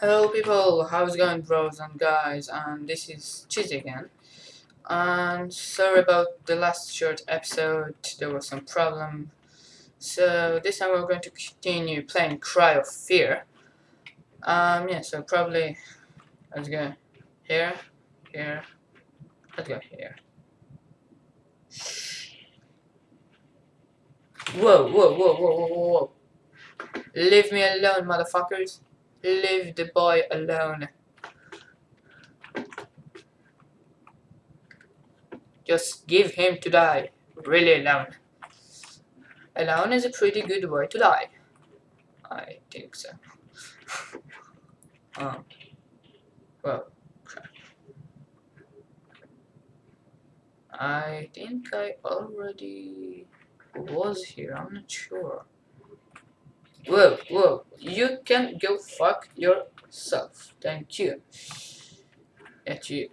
Hello people, how's it going bros and guys? And this is Cheesy again. And sorry about the last short episode, there was some problem. So this time we're going to continue playing Cry of Fear. Um yeah so probably let's go here, here, let's go here. Whoa, whoa, whoa, whoa, whoa, whoa. Leave me alone motherfuckers Leave the boy alone. Just give him to die. Really alone. Alone is a pretty good way to die. I think so. um. Well. I think I already was here. I'm not sure. Whoa, whoa, you can go fuck yourself. Thank you. That you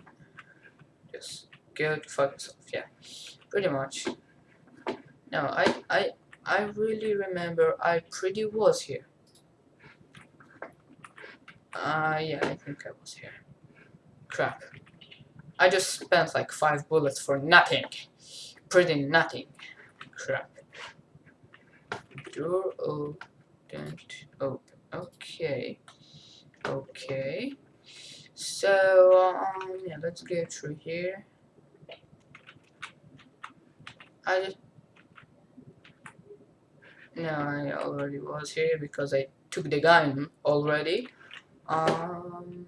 just go fuck yourself, yeah. Pretty much. No, I I I really remember I pretty was here. Uh yeah, I think I was here. Crap. I just spent like five bullets for nothing. Pretty nothing. Crap. Door open don't open. Okay. Okay. So, um, yeah, let's go through here. I just... No, I already was here because I took the gun already. Um,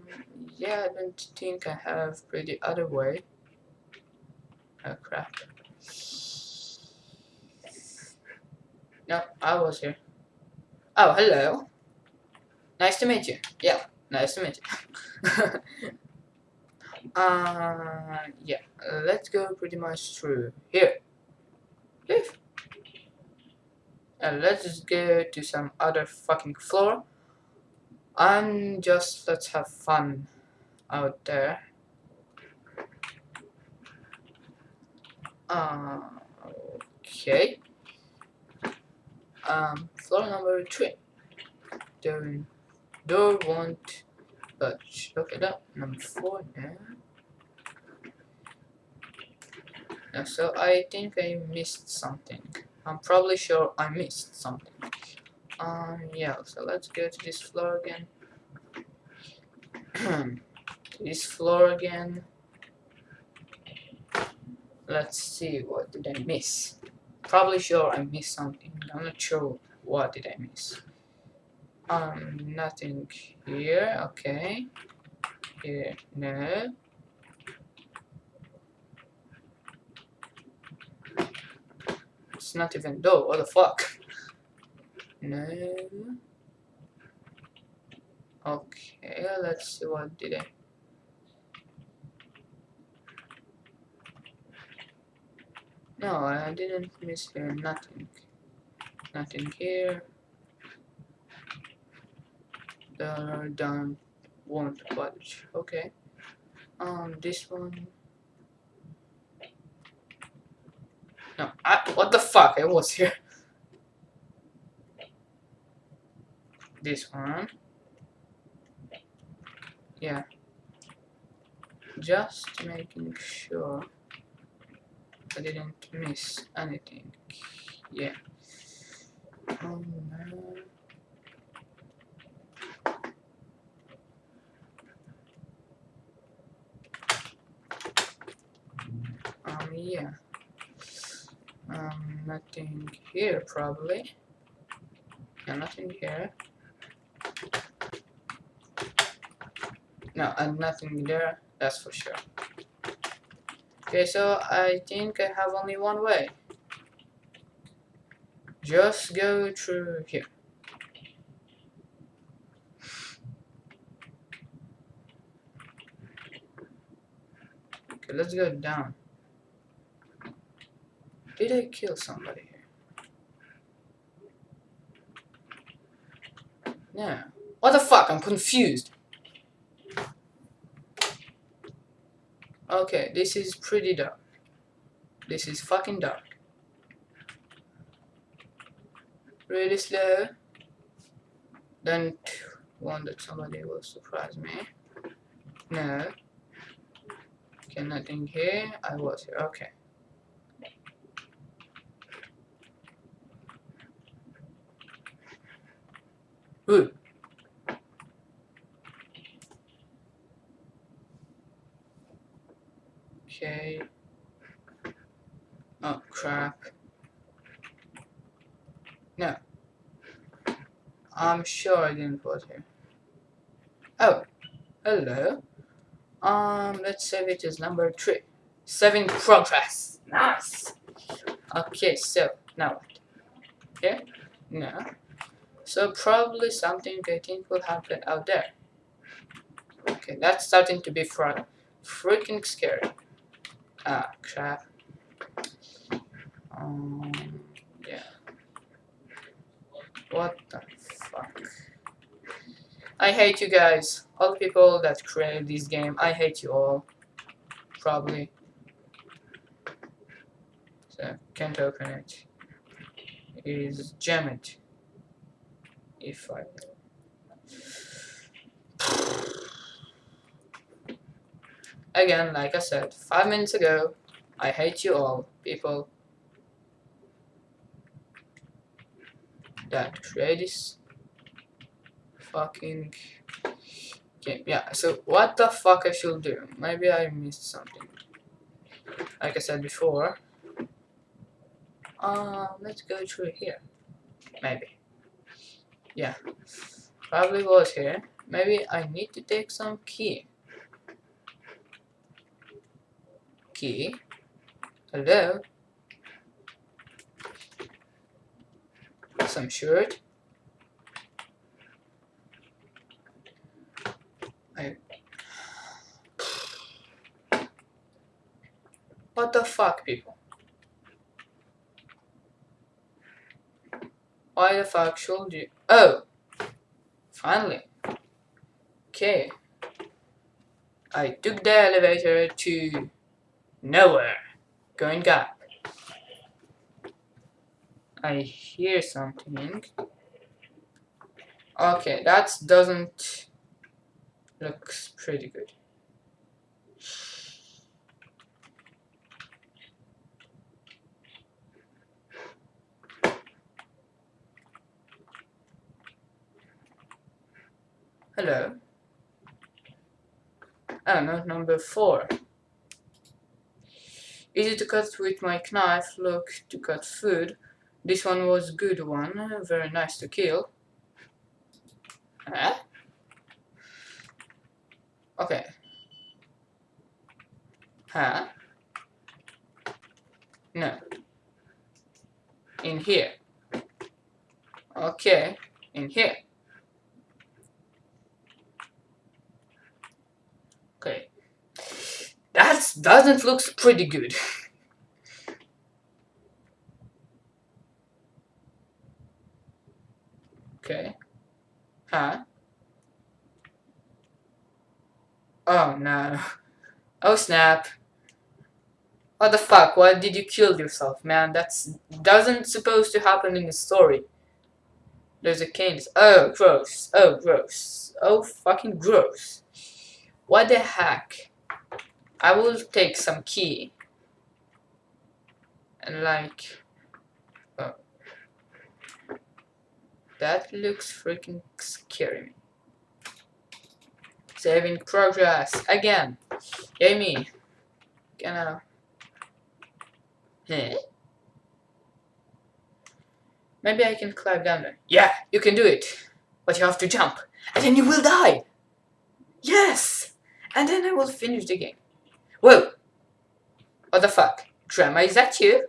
yeah, I don't think I have pretty other way. Oh crap. No, I was here. Oh, hello. Nice to meet you. Yeah, nice to meet you. uh, yeah, let's go pretty much through here. Leave. And let's just go to some other fucking floor. And just let's have fun out there. Uh, okay um, floor number three. The door won't budge. Okay, that number four now. Yeah, so I think I missed something. I'm probably sure I missed something. Um, yeah, so let's go to this floor again. this floor again. Let's see, what did I miss? Probably sure I missed something. I'm not sure what did I miss. Um, nothing here. Okay. Here, no. It's not even door. What the fuck? No. Okay, let's see what did I No, I didn't miss here. Nothing. Nothing here. The down won't budge. Okay. Um, this one. No, I, what the fuck? I was here. This one. Yeah. Just making sure. I didn't miss anything. Yeah. Oh no. Um, yeah. Um, nothing here probably. Yeah, nothing here. No, and nothing there, that's for sure. Okay, so I think I have only one way. Just go through here. Okay, let's go down. Did I kill somebody here? No. What the fuck? I'm confused. Okay, this is pretty dark. This is fucking dark. Really slow. Don't want that somebody will surprise me. No. Okay, nothing here. I was here. Okay. Ooh. Okay. Oh crap. No. I'm sure I didn't put here. Oh, hello. Um, let's save it as number three. Saving progress. Nice. Okay, so now what? Okay, no. So probably something I think will happen out there. Okay, that's starting to be fr freaking scary. Ah, crap. Um, yeah. What the? I hate you guys. All the people that created this game, I hate you all. Probably. So, can't open it. It is jammed. If I... Again, like I said, five minutes ago, I hate you all, people. That create this fucking game. Yeah, so what the fuck I should do? Maybe I missed something. Like I said before. Uh, let's go through here. Maybe. Yeah. Probably was here. Maybe I need to take some key. Key. Hello? Some shirt. I... What the fuck, people? Why the fuck should you? Oh! Finally. Okay. I took the elevator to nowhere. Going up. I hear something. Okay, that doesn't looks pretty good. Hello. Oh, no, number four. Easy to cut with my knife, look to cut food. This one was good one, very nice to kill. Huh? Okay. Huh? No. In here. Okay. In here. Okay. That doesn't look pretty good. okay. Huh? Oh no. Oh snap. What the fuck? Why did you kill yourself, man? That's doesn't supposed to happen in the story. There's a cane. Oh, gross. Oh, gross. Oh, fucking gross. What the heck? I will take some key. And like... Oh. That looks freaking scary. Saving progress. Again. Amy. Gonna... Huh? Maybe I can climb down there. Yeah, you can do it. But you have to jump. And then you will die. Yes! And then I will finish the game. Whoa! What the fuck? Drama, is that you?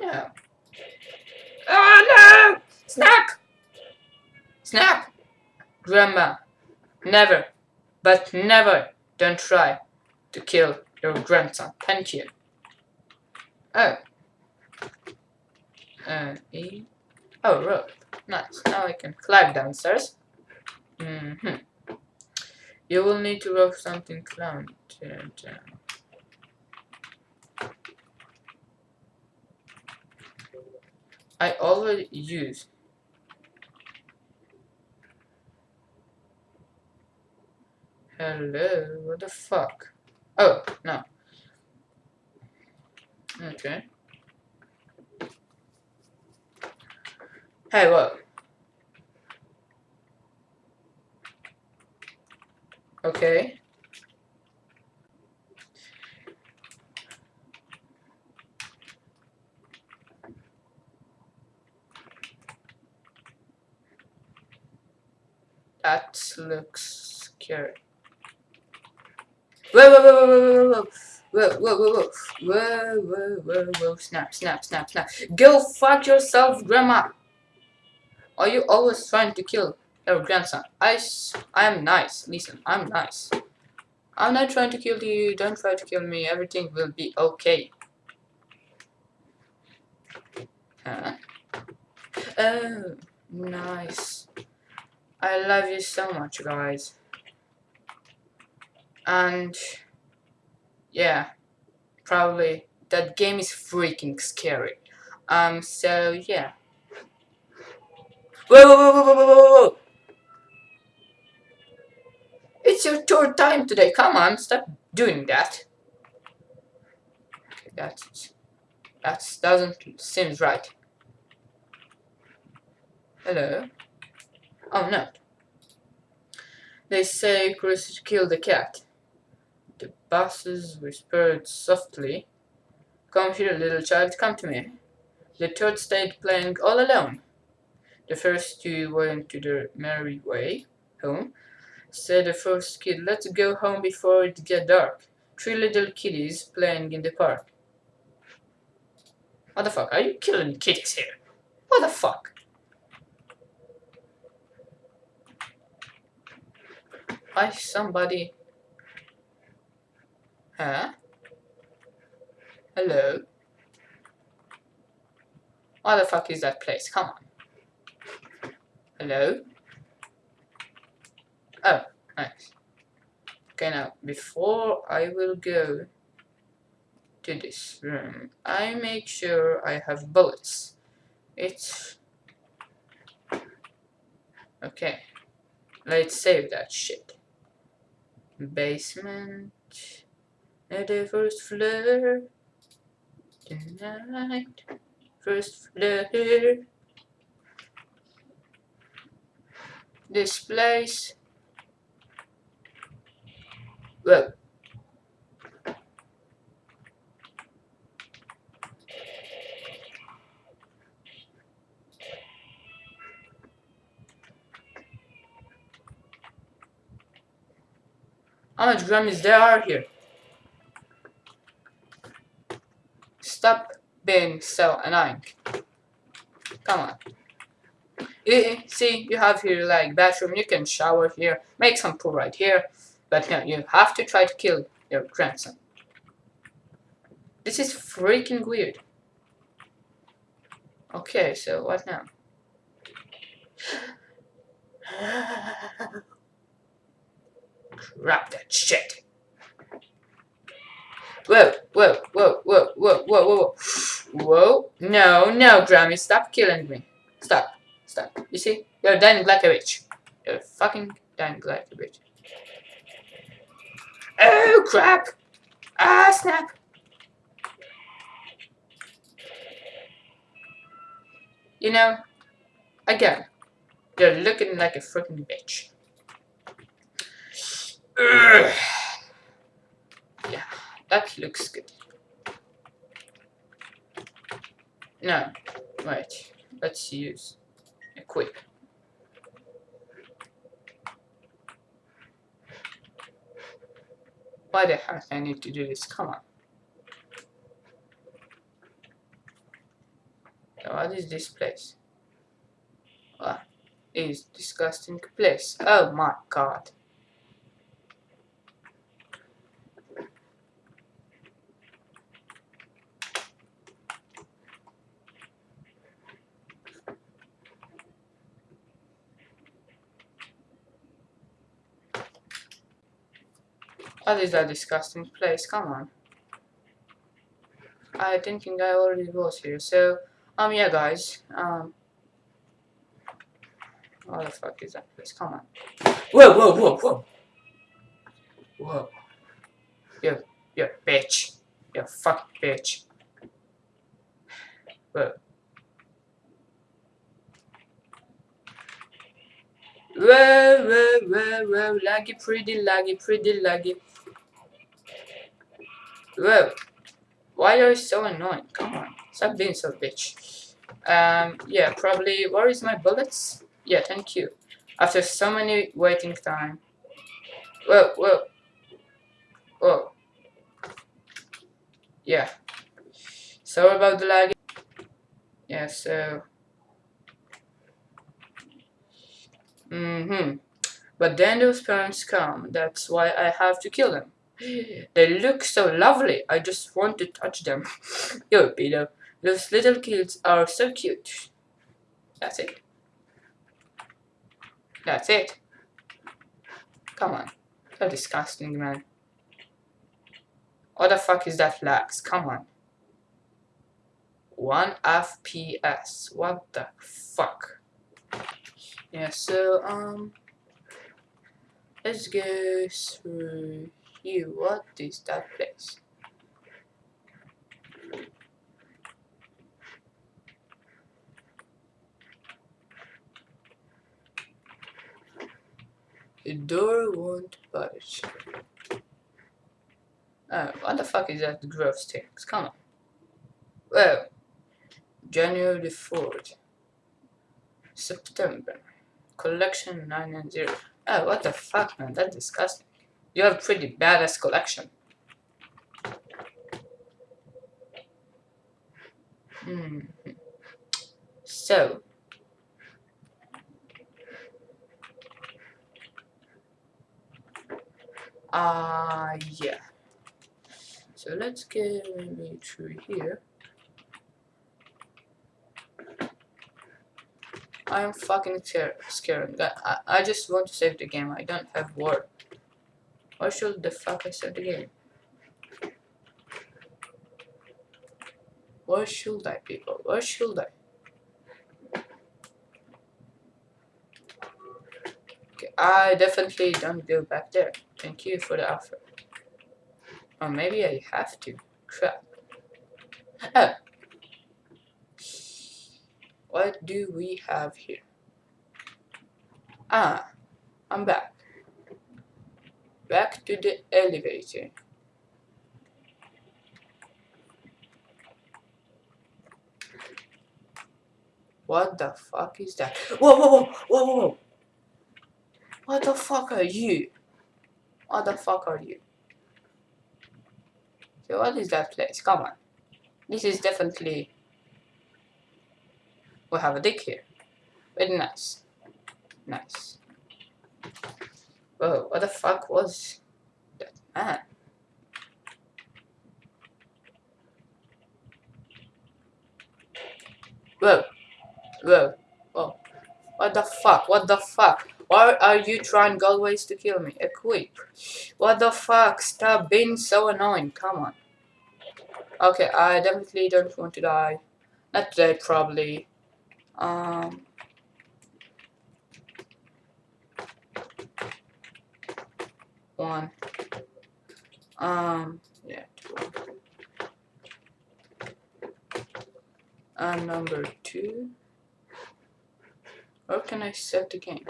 No. Oh no! Snap! Snap! Grandma, never, but never don't try to kill your grandson. Thank you. Oh. Uh, e oh, rope. Nice. Now I can climb downstairs. Mm hmm you will need to have something clown. I already use Hello, what the fuck? Oh, no. Okay. Hey, what? Okay. That looks scary. Whoa, whoa, whoa, whoa, whoa, whoa, whoa, whoa, whoa, whoa, whoa, whoa, whoa, snap, snap, snap, snap. Go fuck yourself, grandma. Are you always trying to kill your grandson? I, I am nice. Listen, I'm nice. I'm not trying to kill you. Don't try to kill me. Everything will be okay. Huh? Oh, nice. I love you so much, guys. And yeah, probably that game is freaking scary. Um, so yeah. Whoa, whoa, whoa, whoa, whoa, whoa, whoa! It's your tour time today. Come on, stop doing that. That's that doesn't seems right. Hello. Oh no. They say Chris killed the cat. The bosses whispered softly. Come here, little child, come to me. The third stayed playing all alone. The first two went to their merry way home. Said the first kid, let's go home before it get dark. Three little kiddies playing in the park. What the fuck? Are you killing kitties here? What the fuck? Why somebody... Huh? Hello? What the fuck is that place? Come on. Hello? Oh, nice. Okay, now, before I will go to this room, I make sure I have bullets. It's... Okay. Let's save that shit basement at the first floor tonight first floor this place well How much Grammys there are here? Stop being so annoying. Come on. You, see, you have here like bathroom, you can shower here, make some pool right here. But no, you have to try to kill your grandson. This is freaking weird. Okay, so what now? Crap that shit. Whoa, whoa, whoa, whoa, whoa, whoa, whoa, whoa. No, no, Grammy, stop killing me. Stop, stop. You see? You're dying like a bitch. You're fucking dying like a bitch. Oh, crap. Ah, snap. You know, again, you're looking like a freaking bitch. yeah, that looks good. No, wait. Let's use equip. Why the heck I need to do this? Come on. What is this place? What is disgusting place? Oh my god. What is that disgusting place? Come on. I thinking I already was here. So, um, yeah, guys. Um, what the fuck is that place? Come on. Whoa, whoa, whoa, whoa. Whoa. You, you bitch. You fuck bitch. Whoa. Whoa, whoa, whoa, whoa, laggy, pretty laggy, pretty laggy. Whoa. Why are you so annoying? Come on. Stop being so bitch. Um, yeah, probably. Where is my bullets? Yeah, thank you. After so many waiting time. Whoa, whoa. Whoa. Yeah. Sorry about the lag. Yeah, so. Mm-hmm. But then those parents come. That's why I have to kill them. They look so lovely. I just want to touch them. Yo, Peter. Those little kids are so cute. That's it. That's it. Come on. So disgusting, man. What the fuck is that lax? Come on. 1 FPS. What the fuck? Yeah, so, um... Let's go through here. What is that place? The door won't budge. Oh, what the fuck is that growth sticks? Come on. Well, January the 4th. September. Collection 990. Oh, what the fuck, man? That's disgusting. You have pretty badass collection. Hmm. So, uh, yeah. So let's get maybe through here. I'm fucking scared. I, I just want to save the game. I don't have war. Why should the fuck I save again? Where should I, people? Where should I? Okay, I definitely don't go back there. Thank you for the offer. Or maybe I have to. Crap. Oh. What do we have here? Ah, I'm back. Back to the elevator. What the fuck is that? Whoa, whoa, whoa, whoa, whoa! What the fuck are you? What the fuck are you? So what is that place? Come on. This is definitely... We have a dick here. Very nice. Nice. Whoa, what the fuck was that man? Whoa. Whoa. Whoa. What the fuck? What the fuck? Why are you trying always to kill me? Equip. What the fuck? Stop being so annoying. Come on. Okay, I definitely don't want to die. Not today, probably. Um. One. Um. Yeah. Two. And number two. Where can I set the game?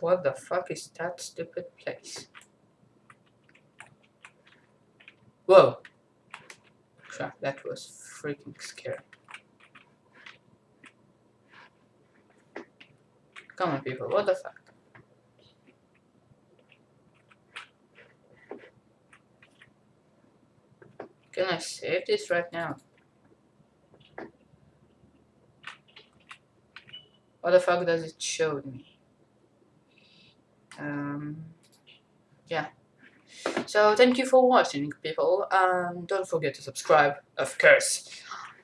What the fuck is that stupid place? Whoa! Crap, that was freaking scary. Come on people, what the fuck? Can I save this right now? What the fuck does it show me? Um, yeah. So thank you for watching people. Um, don't forget to subscribe of course.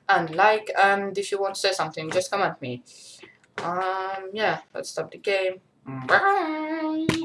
And like and if you want to say something just comment me. Um yeah let's stop the game. Bye.